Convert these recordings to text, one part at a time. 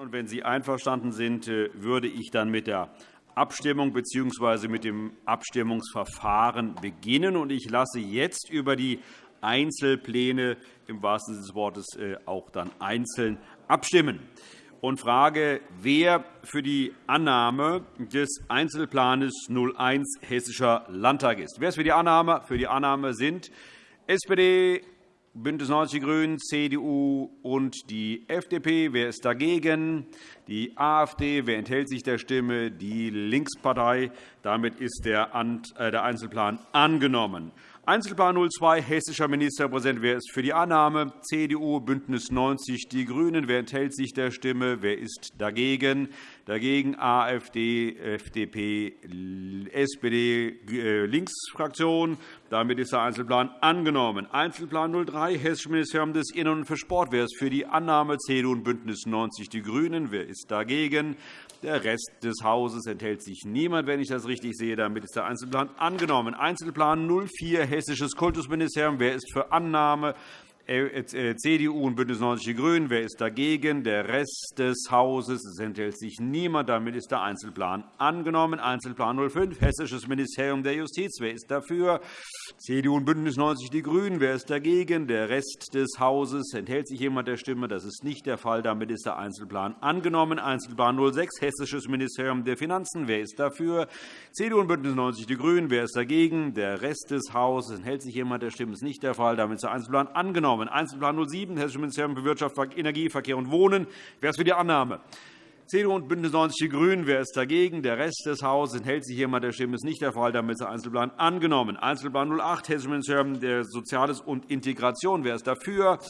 Und wenn Sie einverstanden sind, äh, würde ich dann mit der Abstimmung bzw. mit dem Abstimmungsverfahren beginnen. Ich lasse jetzt über die Einzelpläne im wahrsten Sinne des Wortes äh, auch dann einzeln abstimmen und frage, wer für die Annahme des Einzelplans 01 Hessischer Landtag ist. Wer ist für die Annahme? Für die Annahme sind SPD, BÜNDNIS 90 die GRÜNEN, CDU und die FDP. Wer ist dagegen? Die AfD. Wer enthält sich der Stimme? Die Linkspartei. Damit ist der äh, Einzelplan angenommen. Einzelplan 02, hessischer Ministerpräsident. Wer ist für die Annahme? CDU, BÜNDNIS 90 die GRÜNEN. Wer enthält sich der Stimme? Wer ist dagegen? Dagegen AfD, FDP, SPD, äh, Linksfraktion. Damit ist der Einzelplan angenommen. Einzelplan 03, Hessisches Ministerium des Innern und für Sport. Wer ist für die Annahme? CDU und BÜNDNIS 90 die GRÜNEN. Wer ist dagegen? Der Rest des Hauses enthält sich niemand, wenn ich das richtig sehe. Damit ist der Einzelplan angenommen. Einzelplan 04, Hessisches Kultusministerium. Wer ist für Annahme? Äh, äh, CDU und BÜNDNIS 90 die GRÜNEN. Wer ist dagegen? Der Rest des Hauses. Es enthält sich niemand. Damit ist der Einzelplan angenommen. Einzelplan 05, Hessisches Ministerium der Justiz. Wer ist dafür? CDU und BÜNDNIS 90 die GRÜNEN. Wer ist dagegen? Der Rest des Hauses. Enthält sich jemand der Stimme? Das ist nicht der Fall. Damit ist der Einzelplan angenommen. Einzelplan 06, Hessisches Ministerium der Finanzen. Wer ist dafür? CDU und BÜNDNIS 90 die GRÜNEN. Wer ist dagegen? Der Rest des Hauses. Enthält sich jemand der Stimme? Das ist nicht der Fall. Damit ist der Einzelplan angenommen angenommen. Einzelplan 07, Hessisches Ministerium für Wirtschaft, Energie, Verkehr und Wohnen. Wer ist für die Annahme? CDU und BÜNDNIS 90 die GRÜNEN. Wer ist dagegen? Der Rest des Hauses enthält sich jemand der Stimme. Ist nicht der Fall. Damit ist der Einzelplan angenommen. Einzelplan 08, Hessisches Ministerium für Soziales und Integration. Wer ist dafür?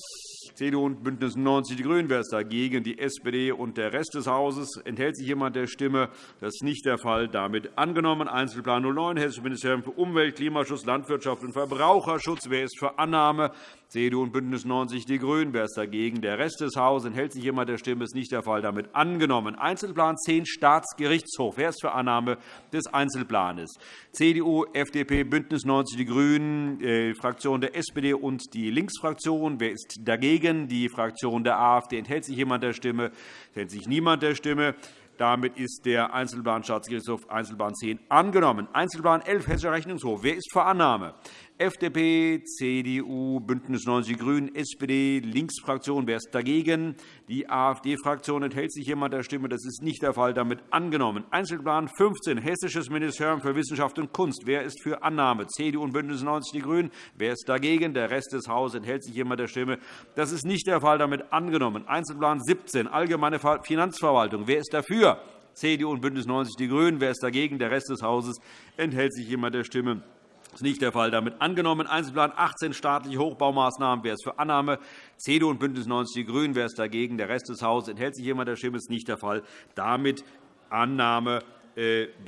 CDU und BÜNDNIS 90 die GRÜNEN. Wer ist dagegen? Die SPD und der Rest des Hauses. Enthält sich jemand der Stimme? Das ist nicht der Fall. Damit angenommen. Einzelplan 09, Hessisches Ministerium für Umwelt, Klimaschutz, Landwirtschaft und Verbraucherschutz. Wer ist für Annahme? CDU und BÜNDNIS 90 die GRÜNEN. Wer ist dagegen? Der Rest des Hauses. Enthält sich jemand der Stimme? Ist nicht der Fall. Damit angenommen. Einzelplan 10, Staatsgerichtshof. Wer ist für Annahme des Einzelplans? CDU, FDP, BÜNDNIS 90 die GRÜNEN, die äh, Fraktion der SPD und die Linksfraktion. Wer ist dagegen? Die Fraktion der AfD. Enthält sich jemand der Stimme? Enthält sich niemand der Stimme? Damit ist der Einzelplan Staatsgerichtshof Einzelplan 10 angenommen. Einzelplan 11 Hessischer Rechnungshof. Wer ist für Annahme? FDP, CDU, BÜNDNIS 90 die GRÜNEN, SPD, Linksfraktion. Wer ist dagegen? Die AfD-Fraktion. Enthält sich jemand der Stimme? Das ist nicht der Fall. Damit angenommen. Einzelplan 15, Hessisches Ministerium für Wissenschaft und Kunst. Wer ist für Annahme? CDU und BÜNDNIS 90 die GRÜNEN. Wer ist dagegen? Der Rest des Hauses. Enthält sich jemand der Stimme? Das ist nicht der Fall. Damit angenommen. Einzelplan 17, Allgemeine Finanzverwaltung. Wer ist dafür? CDU und BÜNDNIS 90 die GRÜNEN. Wer ist dagegen? Der Rest des Hauses. Enthält sich jemand der Stimme? Das ist nicht der Fall. Damit angenommen. Einzelplan 18 staatliche Hochbaumaßnahmen. Wer ist für Annahme? CDU und BÜNDNIS 90 die GRÜNEN. Wer ist dagegen? Der Rest des Hauses. Enthält sich jemand der Stimme? Das ist nicht der Fall. Damit Annahme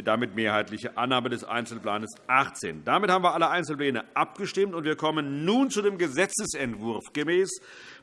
damit mehrheitliche Annahme des Einzelplans 18. Damit haben wir alle Einzelpläne abgestimmt. und Wir kommen nun zu dem Gesetzentwurf. Gemäß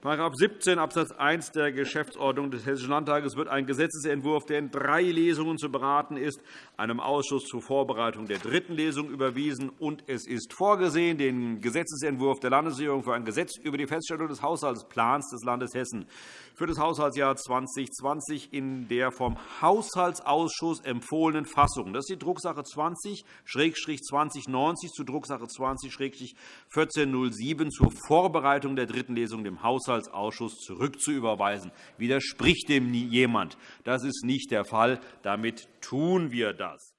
§ 17 Abs. 1 der Geschäftsordnung des Hessischen Landtages wird ein Gesetzentwurf, der in drei Lesungen zu beraten ist, einem Ausschuss zur Vorbereitung der dritten Lesung überwiesen. und Es ist vorgesehen, den Gesetzentwurf der Landesregierung für ein Gesetz über die Feststellung des Haushaltsplans des Landes Hessen für das Haushaltsjahr 2020 in der vom Haushaltsausschuss empfohlenen Fassung. Das ist die Drucksache 20-2090 zu Drucksache 20-1407 zur Vorbereitung der dritten Lesung dem Haushaltsausschuss zurückzuüberweisen. Widerspricht dem jemand? Das ist nicht der Fall. Damit tun wir das.